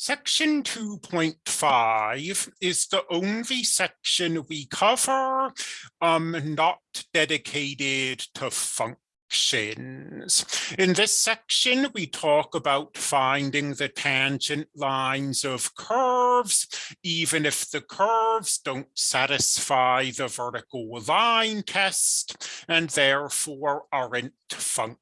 Section 2.5 is the only section we cover um, not dedicated to functions. In this section, we talk about finding the tangent lines of curves, even if the curves don't satisfy the vertical line test and therefore aren't functions.